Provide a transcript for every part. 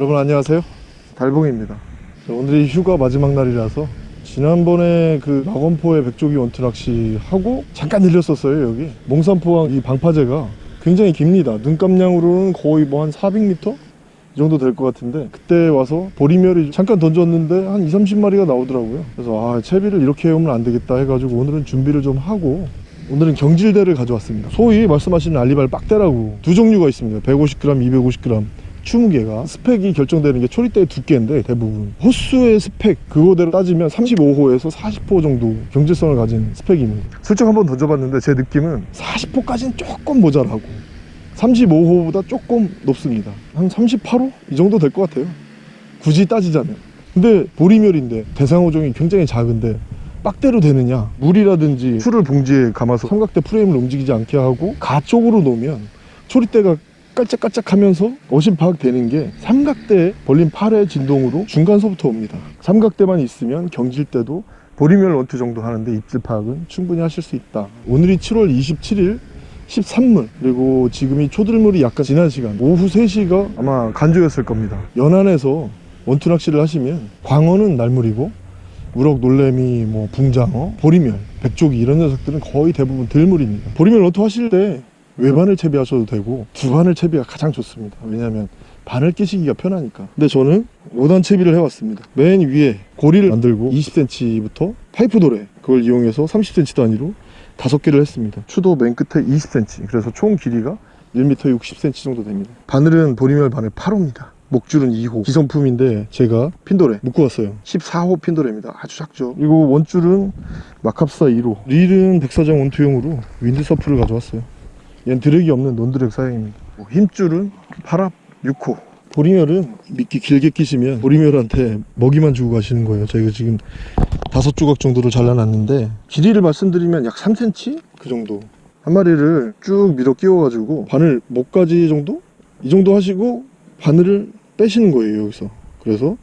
여러분 안녕하세요. 달봉입니다. 자, 오늘이 휴가 마지막 날이라서 지난번에 그 낙원포의 백조기 원투 낚시 하고 잠깐 들렸었어요 여기. 몽산포항 이 방파제가 굉장히 깁니다. 눈감량으로는 거의 뭐 한 400m? 이 정도 될 것 같은데 그때 와서 보리멸이 잠깐 던졌는데 한 2, 30마리가 나오더라고요. 그래서 아 채비를 이렇게 해오면 안 되겠다 해가지고 오늘은 준비를 좀 하고 오늘은 경질대를 가져왔습니다. 소위 말씀하시는 알리발 빡대라고 두 종류가 있습니다. 150g, 250g 20개가 스펙이 결정되는 게 초리대의 두께인데 대부분 호수의 스펙 그거대로 따지면 35호에서 40호 정도 경제성을 가진 스펙입니다. 슬쩍 한번 던져봤는데 제 느낌은 40호까지는 조금 모자라고 35호보다 조금 높습니다. 한 38호? 이 정도 될 것 같아요. 굳이 따지자면. 근데 보리멸인데 대상어종이 굉장히 작은데 빡대로 되느냐? 물이라든지 풀을 봉지에 감아서 삼각대 프레임을 움직이지 않게 하고 가 쪽으로 놓으면 초리대가 깔짝깔짝하면서 어심 파악되는 게 삼각대에 벌린 팔의 진동으로 중간서부터 옵니다. 삼각대만 있으면 경질 때도 보리멸 원투 정도 하는데 입질 파악은 충분히 하실 수 있다. 오늘이 7월 27일 13물. 그리고 지금이 초들물이 약간 지난 시간. 오후 3시가 아마 간조였을 겁니다. 연안에서 원투 낚시를 하시면 광어는 날물이고 우럭, 놀래미, 뭐 붕장어, 보리멸, 백조기 이런 녀석들은 거의 대부분 들물입니다. 보리멸 원투 하실 때 외반을 채비하셔도 되고 두반을 채비가 가장 좋습니다. 왜냐하면 바늘 끼시기가 편하니까. 근데 저는 5단 채비를 해왔습니다. 맨 위에 고리를 만들고 20cm부터 파이프 도래 그걸 이용해서 30cm 단위로 다섯 개를 했습니다. 추도 맨 끝에 20cm 그래서 총 길이가 1m 60cm 정도 됩니다. 바늘은 보리멸 바늘 8호입니다. 목줄은 2호. 기성품인데 제가 핀도레 묶고 왔어요. 14호 핀도레입니다. 아주 작죠. 그리고 원줄은 마캅사 2호. 릴은 백사장 원투용으로 윈드서프를 가져왔어요 얘는 드랙이 없는 논드랙 사양입니다. 뭐 힘줄은 8합 6호. 보리멸은 미끼 길게 끼시면 보리멸한테 먹이만 주고 가시는 거예요. 저희가 지금 다섯 조각 정도를 잘라놨는데 길이를 말씀드리면 약 3cm? 그 정도. 한 마리를 쭉 밀어 끼워 가지고 바늘 목까지 정도? 이 정도 하시고 바늘을 빼시는 거예요 여기서. 그래서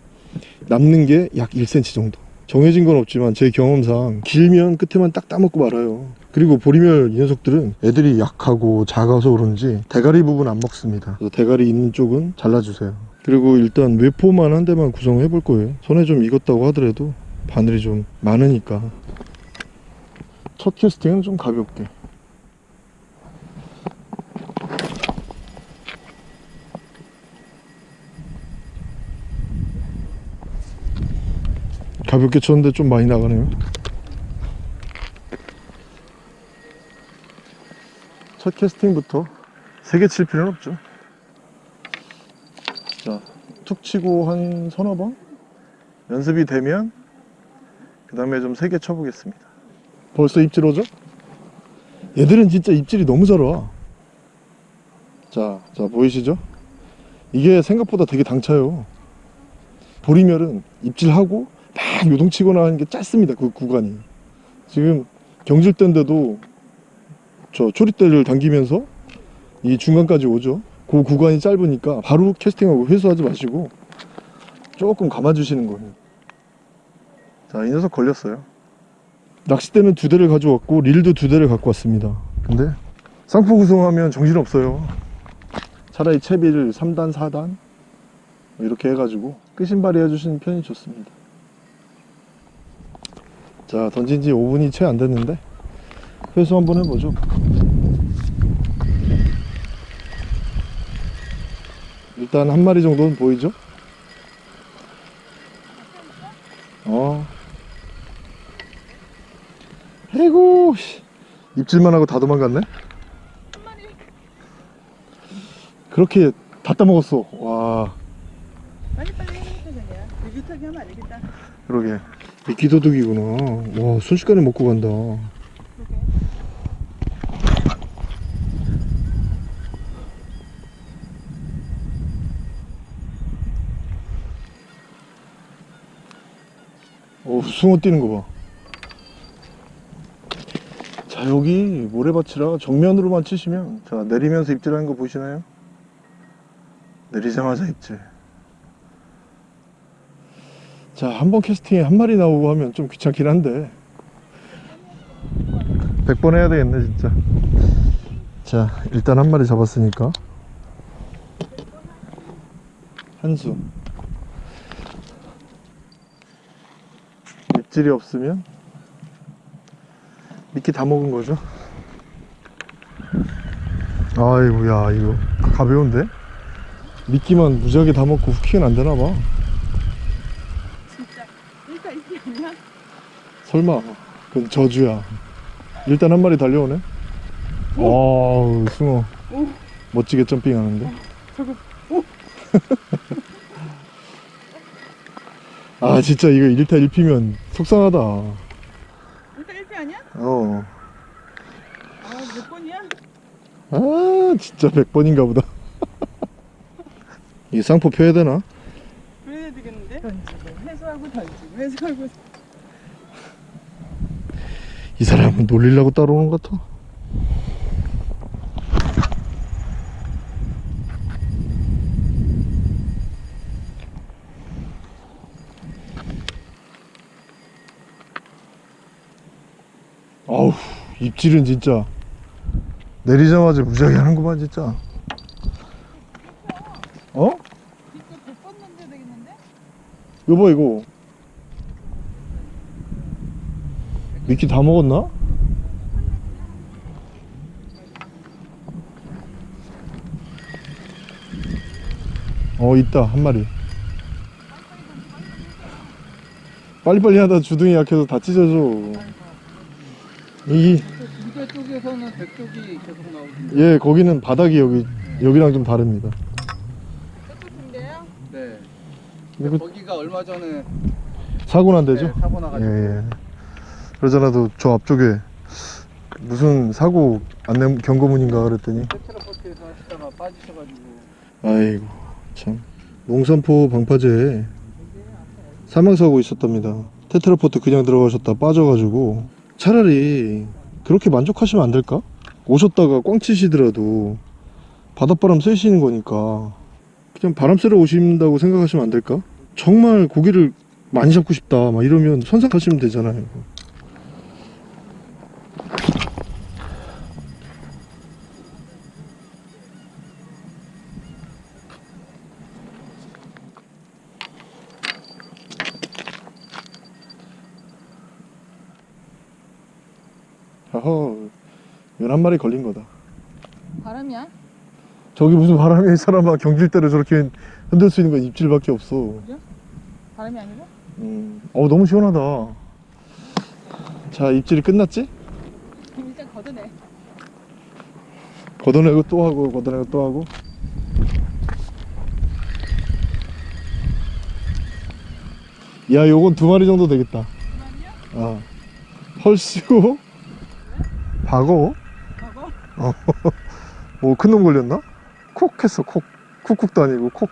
남는 게 약 1cm 정도. 정해진 건 없지만 제 경험상 길면 끝에만 딱 따먹고 말아요 그리고 보리멸 이 녀석들은 애들이 약하고 작아서 그런지 대가리 부분 안 먹습니다. 그래서 대가리 있는 쪽은 잘라주세요. 그리고 일단 외포만 한 대만 구성해 볼 거예요. 손에 좀 익었다고 하더라도 바늘이 좀 많으니까. 첫 캐스팅은 좀 가볍게. 가볍게 쳤는데 좀 많이 나가네요 첫 캐스팅부터 세게 칠 필요는 없죠 자툭 치고 한 서너 번 연습이 되면 그 다음에 좀 세게 쳐보겠습니다 벌써 입질 오죠? 얘들은 진짜 입질이 너무 잘 와. 자, 자 보이시죠? 이게 생각보다 되게 당차요. 보리멸은 입질하고 막 요동치거나 하는 게 짧습니다. 그 구간이. 지금 경질대인데도 저 초리대를 당기면서 이 중간까지 오죠. 그 구간이 짧으니까 바로 캐스팅하고 회수하지 마시고 조금 감아주시는 거예요. 자, 이 녀석 걸렸어요. 낚싯대는 두 대를 가져왔고 릴도 두 대를 갖고 왔습니다. 근데 쌍포 구성하면 정신없어요. 차라리 채비를 3단, 4단 이렇게 해가지고 끄신발이 해주시는 편이 좋습니다. 자 던진 지 5분이 채 안 됐는데 회수 한번 해보죠 일단 한 마리 정도는 보이죠? 어. 아이고 씨. 입질만 하고 다 도망갔네? 그렇게 다 따먹었어. 와. 빨리 빨리 해야 되냐 비슷하게 하면 안 되겠다. 그러게. 미끼도둑이구나. 와 순식간에 먹고 간다 어 숭어 뛰는 거 봐. 자 여기 모래밭이라 정면으로만 치시면 자 내리면서 입질하는 거 보이시나요? 내리자마자 입질. 자, 한 번 캐스팅에 한 마리 나오고 하면 좀 귀찮긴 한데. 100번 해야 되겠네 진짜. 자 일단 한 마리 잡았으니까. 한수 입질이 없으면 미끼 다 먹은 거죠? 아이고야 이거 가벼운데? 미끼만 무지하게 다 먹고 hooking은 안 되나 봐. 진짜. 일단 이게 아니야? 설마 그건 저주야. 일단 한 마리 달려오네. wow 숭어 오! 멋지게 점핑하는데? 저거 오! 아 진짜 이거 1타 1피면 속상하다 일단 1피 아니야? 어. 아 몇 번이야? 아 진짜 100번인가 보다 이 쌍포 펴야 되나? 그래야 되겠는데? 던지고 회수하고 던지고 회수하고 이 사람은 놀리려고 따라오는 것 같아 아우 입질은 진짜 내리자마자 무지하게 하는구만 진짜 어? 이거 100번 던져야 되겠는데? 여보 이거 미끼 다 먹었나? 어 있다 한 마리 빨리빨리 하다 주둥이 약해서 다 찢어져 이 이거 쪽에서는 백쪽이 계속 나오던데. 예, 거기는 바닥이 여기 여기랑 좀 다릅니다. 군대요? 네. 근데 그 거기가 얼마 전에 사고 난 데죠? 네, 사고 예, 나가지고 예. 그러잖아도 저 앞쪽에 무슨 사고 안내 경고문인가 그랬더니 테트라포트에서 하시다가 빠지셔가지고 아이고 참 농산포 방파제에 사망사고 있었답니다. 테트라포트 그냥 들어가셨다 빠져가지고 차라리 그렇게 만족하시면 안 될까? 오셨다가 꽝 치시더라도 바닷바람 쐬시는 거니까 그냥 바람 쐬러 오신다고 생각하시면 안 될까? 정말 고기를 많이 잡고 싶다 막 이러면 선상 타시면 되잖아요. 어허, 11마리 걸린 거다. 바람이야? 저기 무슨 바람이 이 사람아 경질대로 저렇게 흔들 수 있는 건 입질밖에 없어. 바람이 아니고? 음. 어 너무 시원하다. 자 입질이 끝났지? 일단 걷어내 걷어내고 또 하고 걷어내고 또 하고. 야 요건 두 마리 정도 되겠다. 그만이야? 아 헐씨고 박어? 어. 뭐 큰 놈 걸렸나? 콕 했어 콕 쿡쿡도 아니고 콕.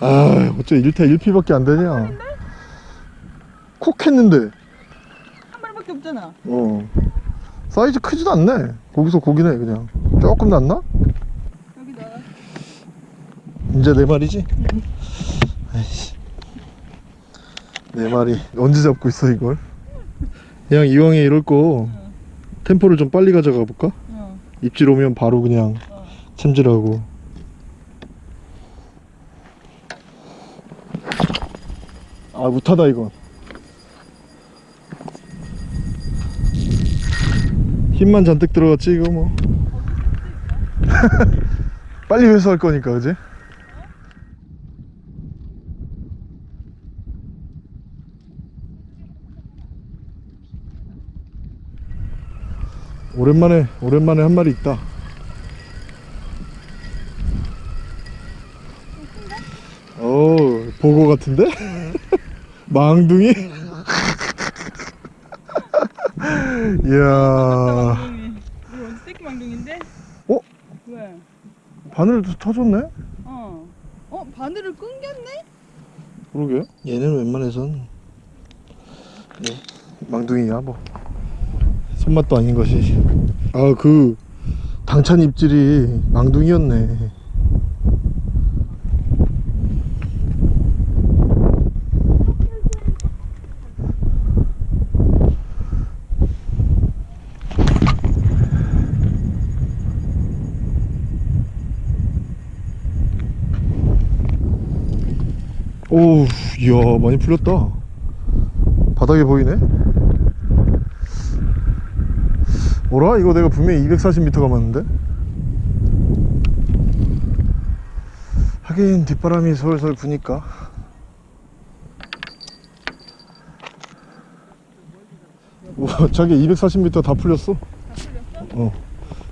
아 어째 1타 1피밖에 안 되냐? 콕 했는데 한 마리밖에 없잖아 어 사이즈 크지도 않네 거기서 고기네 그냥 조금 낫나? 여기 넣어 이제 네 마리지? 아이씨 네 마리 언제 잡고 있어 이걸 그냥 이왕에 이럴 거 응. 템포를 좀 빨리 가져가 볼까? 어. 입질 오면 바로 그냥 어. 챔질하고 아 못하다 이건 힘만 잔뜩 들어갔지 이거 뭐 빨리 회수할 거니까 그지? 오랜만에 오랜만에 한 마리 있다 어 보고 같은데? 망둥이? 이야 원래 새끼 망둥인데? 어? 왜? 바늘도 터졌네? 어. 어 바늘을 끊겼네? 그러게 얘는 웬만해선 네, 망둥이야 뭐 손맛도 아닌 것이. 아 그 당찬 입질이 망둥이였네. 오우 이야 많이 풀렸다. 바닥에 보이네 뭐라? 이거 내가 분명히 240m 감았는데? 하긴 뒷바람이 솔솔 부니까 와 자기 240m 다 풀렸어 어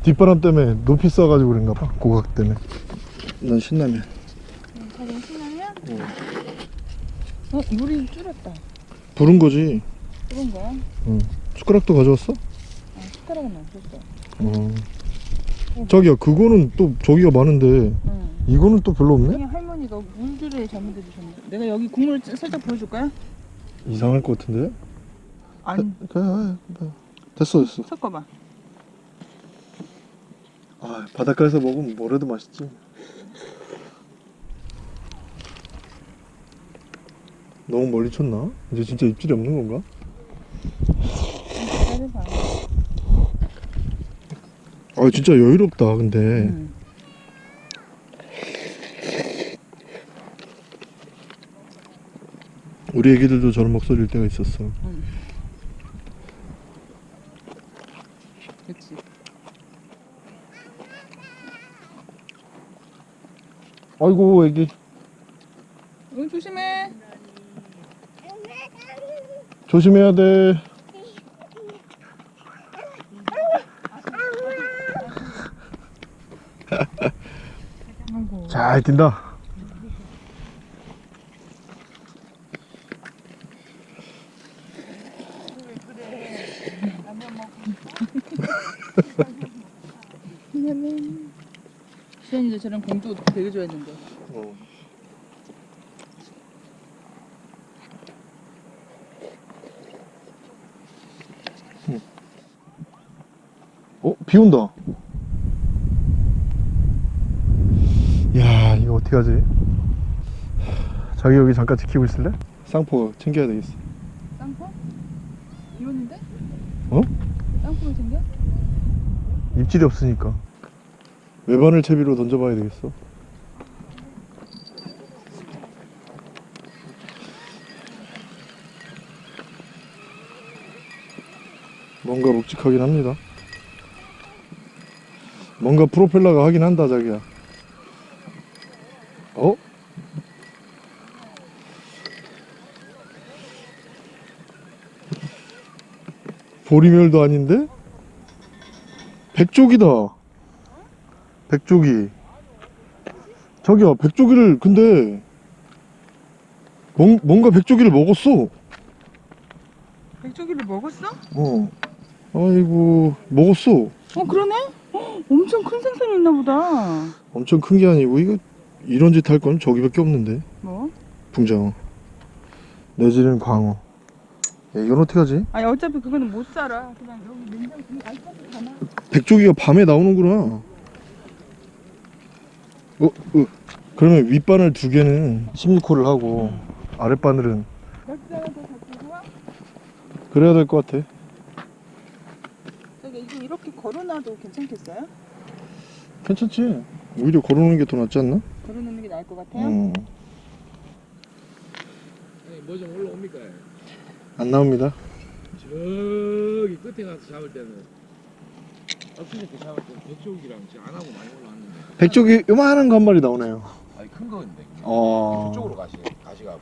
뒷바람 때문에 높이 쏴가지고 그런가 봐 고각 때문에 난 신라면 자기 신나면? 어 물이 줄었다. 부른 거지 그런 거야? 응. 숟가락도 가져왔어? 아 숟가락은 없었어. 어. 자기야 그거는 또 저기가 많은데 응. 이거는 또 별로 없네? 할머니가 물들을 잘못해 주셨는데 내가 여기 국물 살짝 보여줄까요? 이상할 것 같은데? 아니 그래, 그래. 됐어 됐어 섞어봐. 아 바닷가에서 먹으면 뭐래도 맛있지 너무 멀리 쳤나? 이제 진짜 입질이 없는 건가? 기다려봐. 아 진짜 여유롭다 근데 응. 우리 애기들도 저런 목소리일 때가 있었어 그렇지. 아이고 애기 응 조심해. 조심해야 돼 잘 뛴다. 시현이도 저런 공주 되게 좋아했는데. 어. 어? 비 온다. 야, 이거 어떻게 하지? 자기 여기 잠깐 지키고 있을래? 쌍포 챙겨야 되겠어. 쌍포? 비 오는데? 어? 쌍포를 챙겨? 입질이 없으니까. 외반을 채비로 던져봐야 되겠어. 뭔가 묵직하긴 합니다. 뭔가 프로펠러가 하긴 한다, 자기야. 어? 보리멸도 아닌데? 백조기다. 백조기. 자기야, 백조기를 근데 뭔, 뭔가 백조기를 먹었어. 백조기를 먹었어? 어. 아이고, 먹었어. 어 그러네? 헉, 엄청 큰 생선이 있나 보다. 엄청 큰 게 아니고 이거 이런 짓 할 건 저기밖에 없는데. 뭐? 붕장어. 내지는 광어. 야, 이건 어떻게 하지? 아니 어차피 그거는 못 살아. 그냥 여기 냉장고 알파고 가나? 백조기가 밤에 나오는구나. 어, 어. 그러면 윗바늘 두 개는 16호를 하고 아랫바늘은 와? 그래야 될 것 같아. 저기 이거 이렇게 걸어놔도 괜찮겠어요? 괜찮지? 오히려 걸어놓는 게 더 낫지 않나? 걸어놓는 게 나을 것 같아요? 어. 뭐좀 올라옵니까? 안 나옵니다. 저기 끝에 가서 잡을 때는 엎치게 잡을 때는 백조기랑 지금 안 하고 많이 올라왔는데 백조기 요만한 거 한 마리 나오네요. 아니 큰 건데 어. 그쪽으로 가시 가시갖고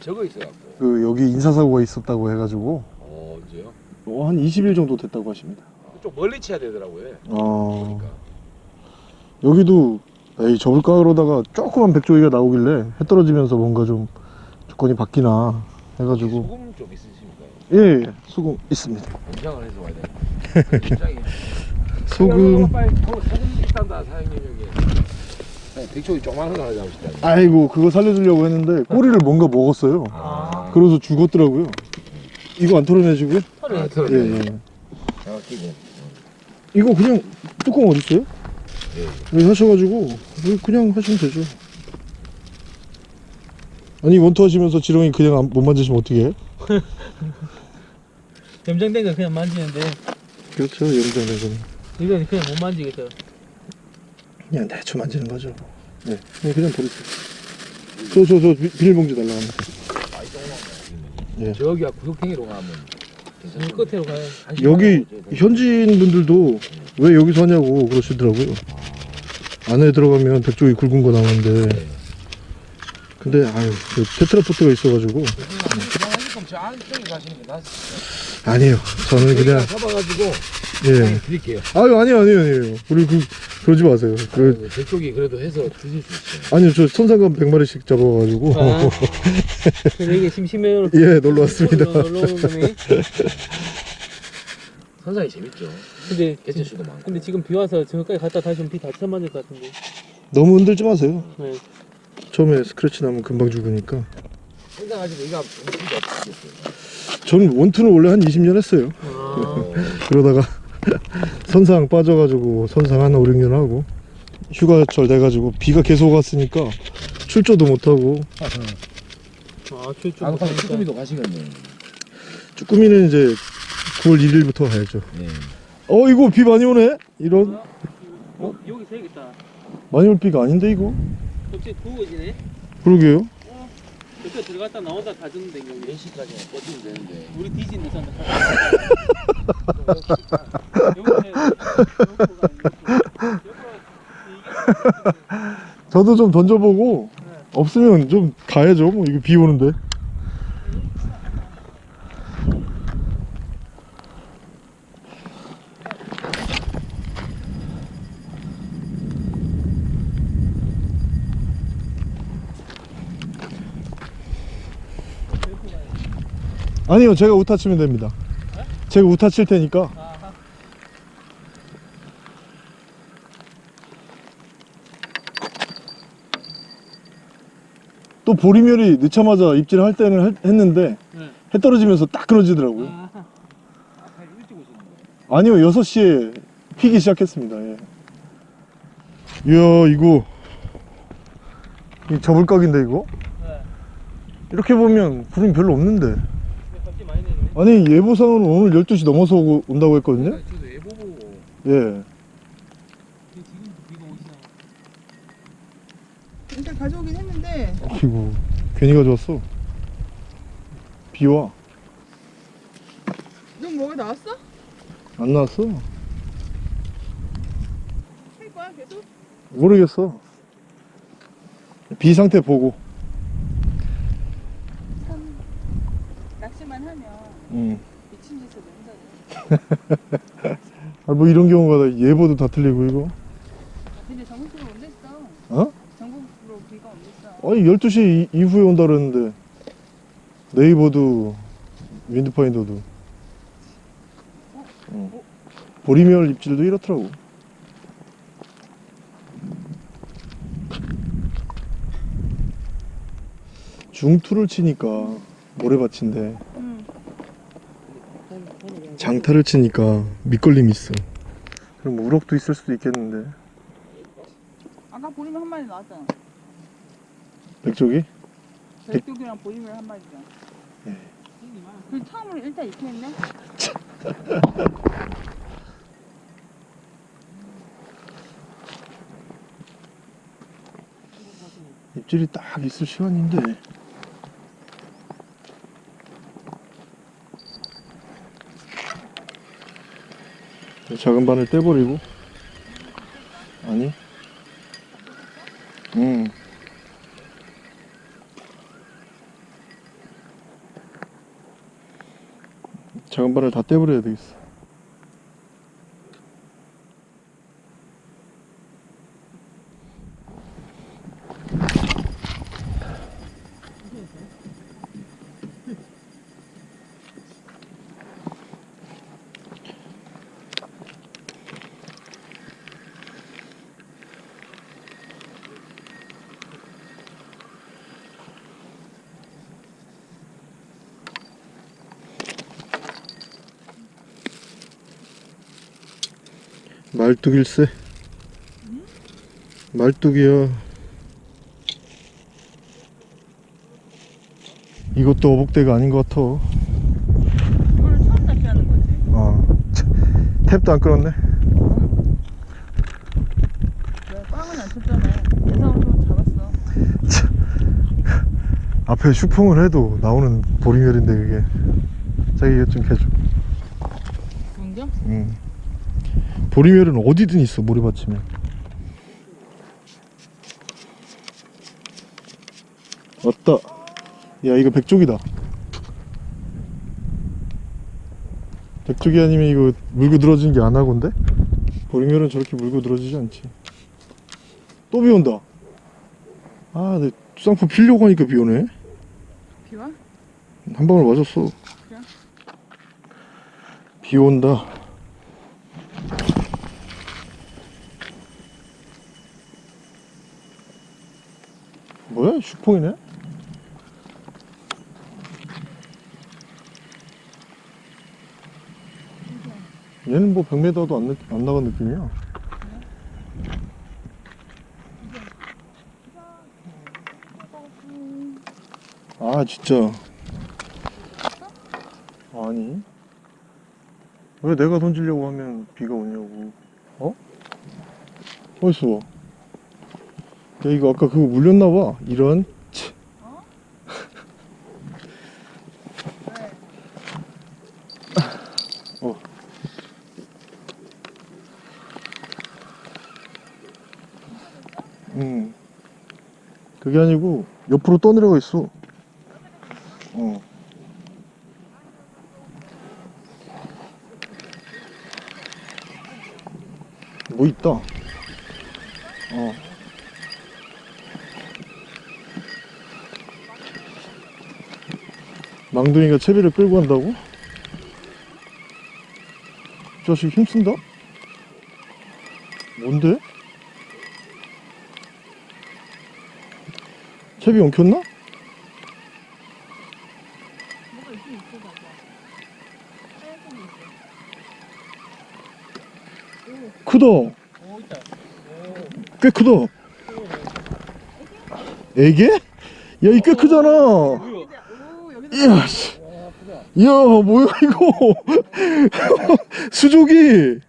저거 있어갖고 그 여기 인사사고가 있었다고 해가지고 어 언제요? 어, 한 20일 정도 됐다고 하십니다. 그쪽 멀리 쳐야 되더라고요. 어. 보니까 여기도 에이 접을까 그러다가 조그만 백조기가 나오길래 해 떨어지면서 뭔가 좀 조건이 바뀌나 해가지고 소금 좀 있으십니까? 예, 예 소금 있습니다. 공장을 해서 와야 돼. 공장이 소금 빨리 소- 소금 있단다 사장님 여기. 네, 조그마한 거 하나 잡으시다. 아이고 그거 살려주려고 했는데 꼬리를 뭔가 먹었어요. 아, 그래서 죽었더라고요. 이거 안 털어내시고요? 아, 예, 예. 아, 끼고. 이거 그냥 뚜껑 어디 있어요? 예. 여기 하셔가지고 이거 그냥 하시면 되죠. 아니 원투 하시면서 지렁이 그냥 안- 못 만지시면 어떻게 해요? 염장된 거 그냥 만지는데 그렇죠 염장된 거는 이건 그냥 못 만지겠어. 그냥 대충 만지는 거죠. 네, 그냥 그냥 버리세요. 저저 저 비닐봉지 달라갑니다. 예. 저기가 구석탱이로 가면. 이 끝으로 가요. 여기 현지인 분들도 왜 여기서 하냐고 그러시더라고요. 안에 들어가면 백조기 굵은 거 나오는데 근데 아유 그 테트라포트가 있어가지고 아니에요. 저는 그냥 잡아가지고 예. 드릴게요. 아유 아니요 아니요 아니요. 우리 그 그러지 마세요. 그 저쪽이 그래도 해서 드실 수 있어요. 아니요 저 선상감 100마리씩 잡아가지고 아. 이게 심심해요. 예 놀러 왔습니다. 놀러 오는 놈이. 선상이 재밌죠. 근데 개체수도 많고. 근데 지금 비 와서 저기까지 갔다 다시 오면 비 다쳐 맞을 것 같은데. 너무 흔들지 마세요. 네. 처음에 스크래치 나면 금방 죽으니까. 선상 아직 정신이 없으셨어요. 전 원투는 원래 한 20년 했어요. 아. 그러다가 선상 빠져가지고 선상 하나 5, 6년 하고 휴가철 돼가지고 비가 계속 왔으니까 출조도 못하고 아, 출조. 아, 쭈꾸미도 가시겠네. 쭈꾸미는 이제 9월 1일부터 가야죠. 네. 어 이거 비 많이 오네? 이런 어, 여기 새겠다. 많이 올 비가 아닌데 이거? 갑자기 구워지네. 그러게요. 여기 들어갔다 나오다 다 죽는데 여기. 몇 시까지 꺼지면 되는데. 우리 뒤진다 산다. 저도 좀 던져보고 없으면 좀 가야죠. 뭐 이거 비 오는데. 아니요, 제가 우타 치면 됩니다. 제가 우타 칠 테니까. 또 보리멸이 늦자마자 입질을 할 때는 할- 했는데 네. 해 떨어지면서 딱 끊어지더라고요. 아, 오셨는 거예요? 아니요, 6시에 피기 시작했습니다. 예. 이야, 이거. 이 저불각인데, 이거? 네. 이렇게 보면 구름이 별로 없는데. 아니, 예보상으로 오늘 12시 넘어서 오고, 온다고 했거든요? 보고 예. 일단 가져오긴 했는데 아이고, 괜히 가져왔어. 비 와. 너 뭐가 나왔어? 안 나왔어? 할 거야 계속? 모르겠어. 비 상태 보고. 참 낚시만 응. 미친 짓을 맨날 해. 아, 뭐 이런 경우가 다 예보도 다 틀리고, 이거. 근데 전국으로 온댔어 어? 전국으로 비가 온댔어 아니 12시 이- 이후에 온다 그랬는데 네이버도 윈드파인더도 어. 보리멸 입질도 이렇더라고 중투를 치니까 모래밭인데 응 장타를 치니까 밑걸림이 있어. 그럼 뭐 우럭도 있을 수도 있겠는데. 아까 보리면 한 마리 나왔잖아. 백조기? 백두기랑 보리면 한 마리잖아 예. 그 처음으로 일단 이렇게 했네. 입질이 딱 있을 시간인데 작은 바늘 떼버리고. 아니? 음. 작은 바늘 다 떼버려야 되겠어 말뚝일세? 말뚝이야 이것도 어복대가 아닌 것 같아. 이거를 처음 낚시하는 거지? 아 참, 탭도 안 끊었네? 내가 꽝은 안 쳤잖아. 예상으로 좀 잡았어. 앞에 슈풍을 해도 나오는 보링열인데 그게. 자기 이거 좀 해줘. 공정? 응. 보리멸은 어디든 있어 모래밭이면. 왔다. 야 이거 백조기다. 백조기 아니면 이거 물고 늘어지는 게 안하건데? 보리멸은 저렇게 물고 늘어지지 않지. 또 비온다. 아내 쌍포 피려고 하니까 비오네. 비와? 한 방울 맞았어. 그래? 비 온다 뭐야? 슈풍이네? 얘는 뭐 100m도 안, 느- 안 나간 느낌이야. 아 진짜. 아니. 왜 내가 던지려고 하면 비가 오냐고. 어? 어딨어 야 이거 아까 그거 물렸나 봐 이런 치. 어. 음 그게 아니고 옆으로 떠내려가 있어 어 뭐 있다. 어. 망둥이가 채비를 끌고 간다고? 이 자식 힘쓴다? 뭔데? 채비 엉켰나? 크다. 꽤 크다. 애게? 야, 이꽤 크잖아. 이야, 씨. 이야, 뭐야, 이거. 수족이.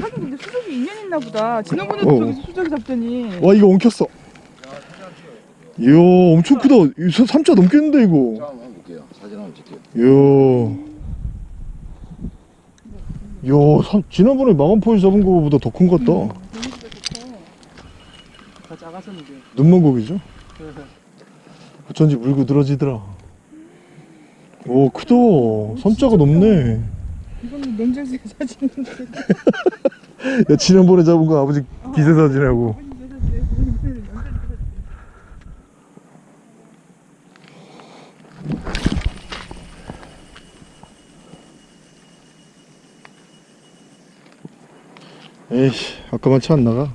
하긴 근데 수족이 인연 있나 보다 지난번에도 어. 저기서 수족이 잡더니 와, 이거 엉켰어. 이야, 엄청 크다. 이 사- 삼자 넘겠는데, 이거. 자 한번 볼게요 사진 한번 찍게요 이야. 이야, 삼- 지난번에 마감포에서 잡은 거보다 더 큰 것 같다. 더 작아서는 이제 눈먼 고기죠? 어쩐지 물고 늘어지더라. 오, 크다. 삼자가 넘네. 이건 명절새 사진인데 야, 지난번에 잡은 거 아버지 기세 사진하고. 에이씨, 아까만 차 안 나가.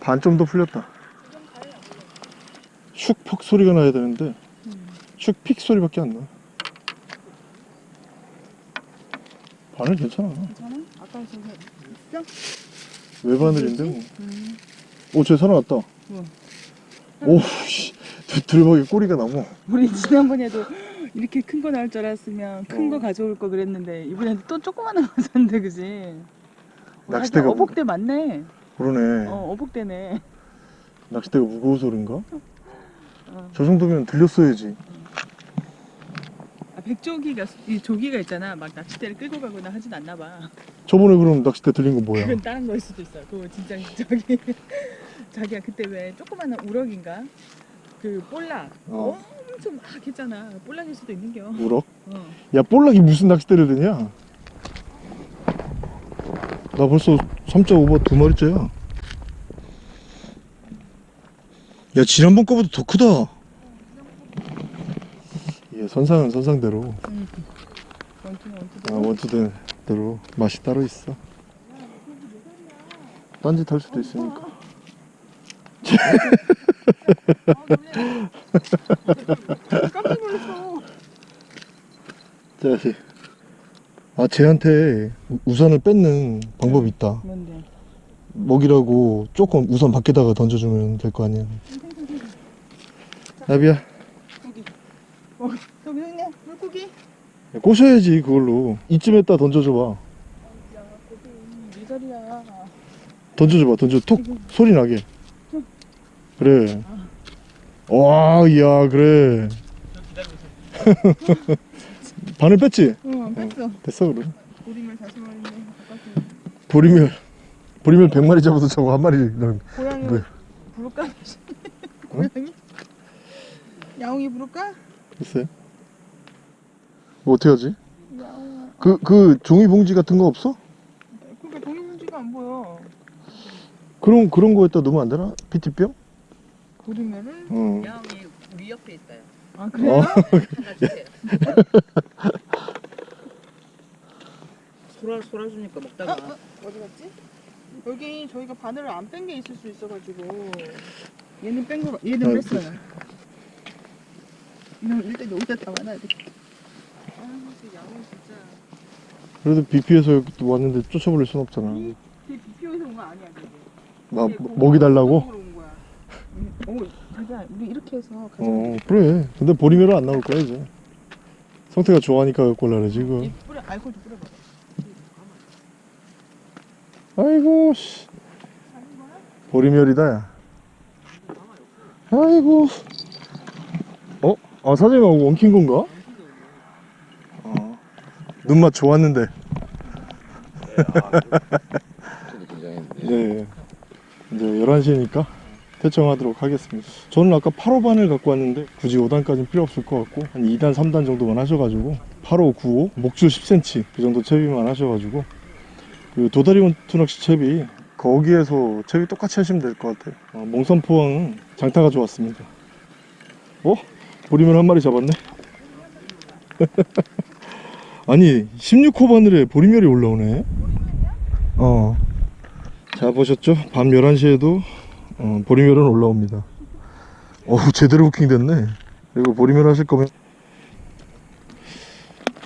반 좀 더 풀렸다. 슉퍽 소리가 나야 되는데, 슉픽 소리밖에 안 나. 바늘 괜찮아. 괜찮아? 아까 왜 바늘인데 뭐. 오, 쟤 살아났다. 응. 오, 씨. 들- 들박에 꼬리가 나무. 우리 지난번에도 이렇게 큰 거 나올 줄 알았으면 큰거 어. 가져올 거 그랬는데 이번엔 또 조그만한 거 샀는데 그지? 낚싯대가 뭐- 어복대 맞네. 그러네. 어 어복대네. 낚싯대가 무거워서 그런가? 어. 저 정도면 들렸어야지. 아, 백조기가 이 조기가 있잖아. 막 낚싯대를 끌고 가거나 하진 않나 봐. 저번에 그럼 낚싯대 들린 건 뭐야? 그건 다른 거일 수도 있어. 그거 진짜 저기 자기야 그때 왜 조그마한 우럭인가? 그 볼락 어. 엄청 막 했잖아. 볼락일 수도 있는겨. 우럭? 어. 야, 볼락이 무슨 낚싯대를 드냐? 나 벌써 3.5바 두 마리째야. 야, 지난번 거보다 더 크다. 예, 선상은 선상대로. 원투는 원투. 아, 원투된 대로 맛이 따로 있어. 딴짓 할 수도 있으니까. 깜짝 놀랐어. 자식. 아, 쟤한테 우- 우산을 뺏는 방법이 있다. 뭔데? 먹이라고 조금 우산 밖에다가 던져주면 될 거 아니야. 나비야, 어, 여기 있네. 물고기. 꼬셔야지, 그걸로. 이쯤에다 던져줘봐. 미설이야. 던져줘봐, 던져. 톡! 소리 나게. 그래. 와, 이야, 그래. 바늘 뺐지? 응 뺐어 됐어, 그럼. 보리멸 다시 바깥에 보리멸. 보리멸 100마리 잡아도 저거 한 마리. 는 고양이 뭐야? 부를까? 고양이? 야옹이 부를까? 글쎄. 뭐 어떻게 하지? 야옹아 그, 그 종이봉지 같은 거 없어? 그러니까 동물문지가 안 보여 그런, 그런 거에다 넣으면 안 되나? PT병? 보리멸을? 어. 야옹이 우리 옆에 있어요. 아 그래요? 어. 소라 소라 주니까 먹다가 어디 갔지? 여기 저희가 바늘을 안 뺀 게 있을 수 있어가지고 얘는 뺀 거, 얘는 아, 뺐어요 이놈 일단 여기다 담아놔야 돼 아, 저 야옹 진짜 그래도 BP에서 여기 또 왔는데 쫓아버릴 순 없잖아. 걔 BPO에서 온 거 아니야 막, 걔 고기 먹이 달라고? 거야. 응. 어, 자기야, 우리 이렇게 해서 가자. 어, 그래. 근데 보리멸은 안 나올 거야, 이제. 성태가 좋아하니까 이거. 이 뿌려, 알코올 좀 뿌려봐. 아이고, 씨. 보리멸이다, 야. 아이고. 어? 아, 사장님하고 엉킨 건가? 어. 눈맛 좋았는데. 저도 긴장했는데. 네. 이제 11시니까 퇴청하도록 하겠습니다. 저는 아까 8호 반을 갖고 왔는데 굳이 5단까지는 필요 없을 것 같고 한 2단, 3단 정도만 하셔가지고 8호, 9호, 목줄 10cm 그 정도 채비만 하셔가지고 그 도다리 원투 낚시 채비 거기에서 채비 똑같이 하시면 될 것 같아요. 어, 몽산포항은 장타가 좋았습니다. 어? 보리멸 한 마리 잡았네? 아니 16호 바늘에 보리멸이 올라오네 어. 자 보셨죠? 밤 11시에도 어, 보리멸은 올라옵니다 어우 제대로 부킹 됐네 그리고 보리멸 하실 거면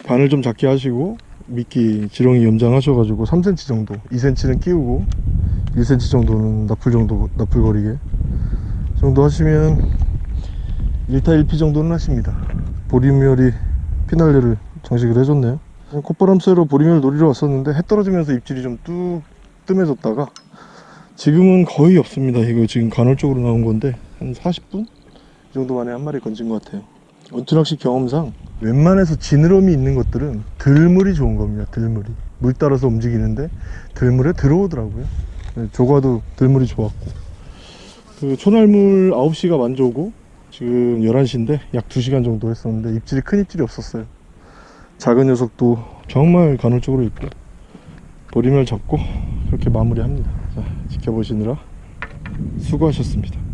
바늘 좀 작게 하시고 미끼 지렁이 염장하셔가지고 3cm 정도 2cm는 끼우고 1cm 정도는 나풀 정도 나풀거리게 정도 하시면 1타 1피 정도는 하십니다. 보리멸이 피날레를 장식을 해줬네요. 콧바람 쐬러 보리멸 노리러 왔었는데 해 떨어지면서 입질이 좀 뚝 뜸해졌다가 지금은 거의 없습니다. 이거 지금 간헐적으로 나온 건데 한 40분? 이 정도 만에 한 마리 건진 것 같아요 원투낚시 경험상 웬만해서 지느러미 있는 것들은 들물이 좋은 겁니다 들물이. 물 따라서 움직이는데 들물에 들어오더라고요. 네, 조과도 들물이 좋았고. 그 초날물 9시가 만져오고 지금 11시인데 약 2시간 정도 했었는데 입질이 큰 입질이 없었어요. 작은 녀석도 정말 간헐적으로 있고 보리멸 잡고 그렇게 마무리합니다. 자, 지켜보시느라 수고하셨습니다